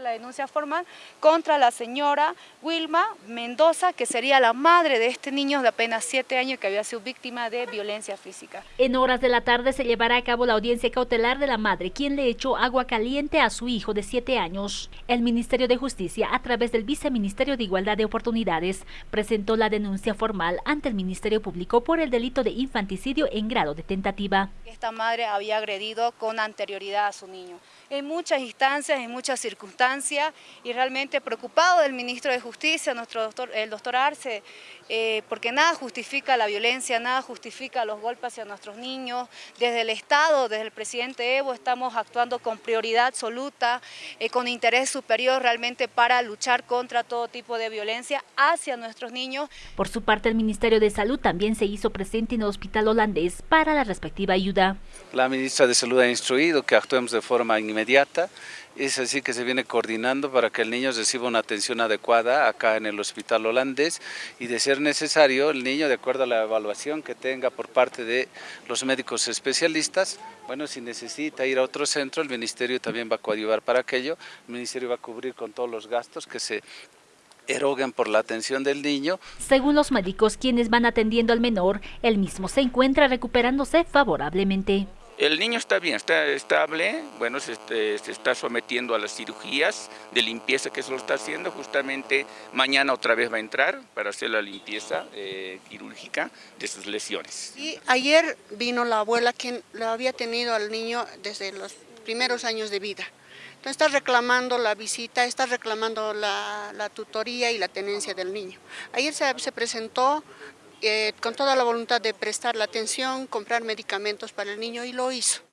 La denuncia formal contra la señora Wilma Mendoza, que sería la madre de este niño de apenas 7 años que había sido víctima de violencia física. En horas de la tarde se llevará a cabo la audiencia cautelar de la madre, quien le echó agua caliente a su hijo de 7 años. El Ministerio de Justicia, a través del Viceministerio de Igualdad de Oportunidades, presentó la denuncia formal ante el Ministerio Público por el delito de infanticidio en grado de tentativa. Esta madre había agredido con anterioridad a su niño. En muchas instancias, en muchas circunstancias, y realmente preocupado del ministro de Justicia, nuestro doctor, el doctor Arce, eh, porque nada justifica la violencia, nada justifica los golpes hacia nuestros niños. Desde el Estado, desde el presidente Evo, estamos actuando con prioridad absoluta, eh, con interés superior realmente para luchar contra todo tipo de violencia hacia nuestros niños. Por su parte, el Ministerio de Salud también se hizo presente en el hospital holandés para la respectiva ayuda. La ministra de Salud ha instruido que actuemos de forma inmediata, es así que se viene coordinando para que el niño reciba una atención adecuada acá en el hospital holandés y de ser necesario el niño, de acuerdo a la evaluación que tenga por parte de los médicos especialistas, bueno, si necesita ir a otro centro, el ministerio también va a coadyuvar para aquello, el ministerio va a cubrir con todos los gastos que se eroguen por la atención del niño. Según los médicos quienes van atendiendo al menor, el mismo se encuentra recuperándose favorablemente. El niño está bien, está estable, bueno, se, este, se, está sometiendo a las cirugías de limpieza que se lo está haciendo, justamente mañana otra vez va a entrar para hacer la limpieza eh, quirúrgica de sus lesiones. Y ayer vino la abuela que lo había tenido al niño desde los primeros años de vida. Entonces está reclamando la visita, está reclamando la, tutoría y la tenencia del niño. Ayer se presentó eh, con toda la voluntad de prestar la atención, comprar medicamentos para el niño y lo hizo.